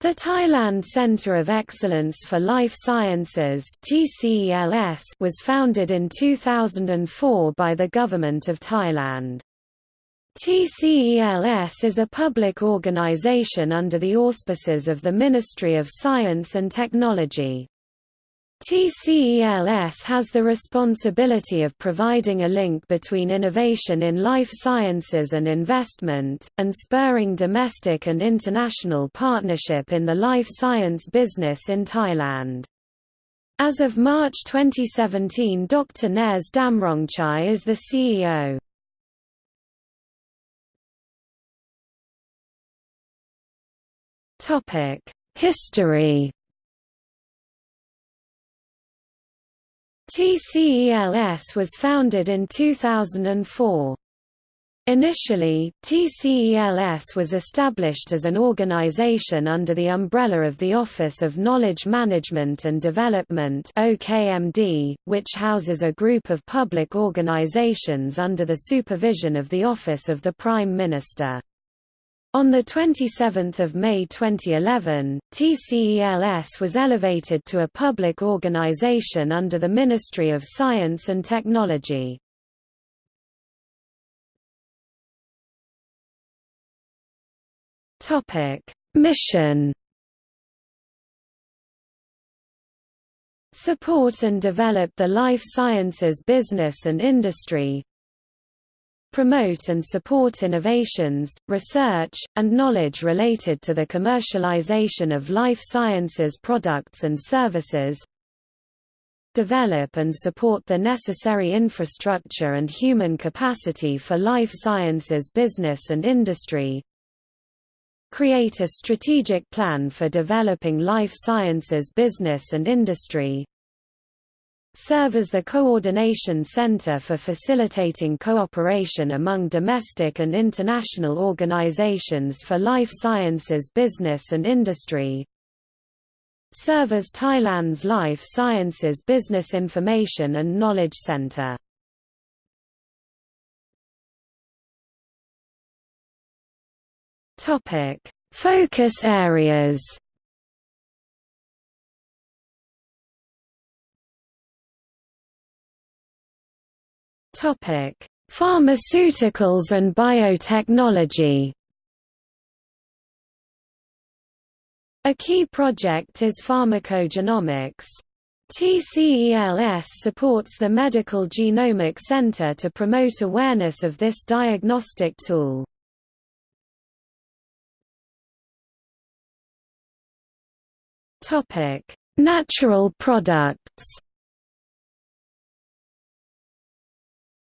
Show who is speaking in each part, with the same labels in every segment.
Speaker 1: The Thailand Centre of Excellence for Life Sciences was founded in 2004 by the Government of Thailand. TCELS is a public organization under the auspices of the Ministry of Science and Technology. TCELS has the responsibility of providing a link between innovation in life sciences and investment, and spurring domestic and international partnership in the life science business in Thailand. As of March 2017 Dr. Nares Damrongchai is the CEO. History TCELS was founded in 2004. Initially, TCELS was established as an organization under the umbrella of the Office of Knowledge Management and Development OKMD, which houses a group of public organizations under the supervision of the Office of the Prime Minister. On 27 May 2011, TCELS was elevated to a public organization under the Ministry of Science and Technology. Mission Support and develop the life sciences business and industry, promote and support innovations, research, and knowledge related to the commercialization of life sciences products and services, develop and support the necessary infrastructure and human capacity for life sciences business and industry, create a strategic plan for developing life sciences business and industry, serve as the coordination center for facilitating cooperation among domestic and international organizations for life sciences business and industry, serve as Thailand's life sciences business information and knowledge center. Focus areas Topic: Pharmaceuticals and biotechnology. A key project is pharmacogenomics. TCELS supports the Medical Genomic Center to promote awareness of this diagnostic tool. Natural products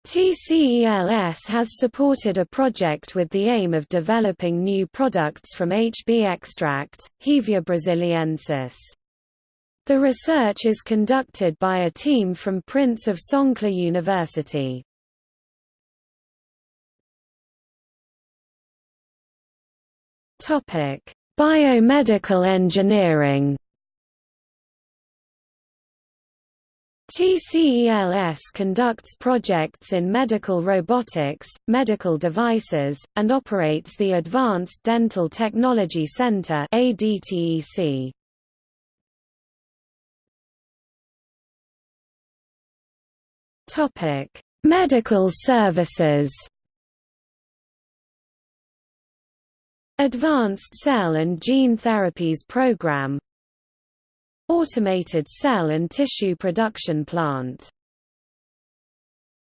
Speaker 1: TCELS has supported a project with the aim of developing new products from HB extract, Hevea brasiliensis. The research is conducted by a team from Prince of Songkhla University. Biomedical engineering TCELS conducts projects in medical robotics, medical devices, and operates the Advanced Dental Technology Center ADTEC. Topic: Medical services. Advanced Cell and Gene Therapies Program Automated cell and tissue production plant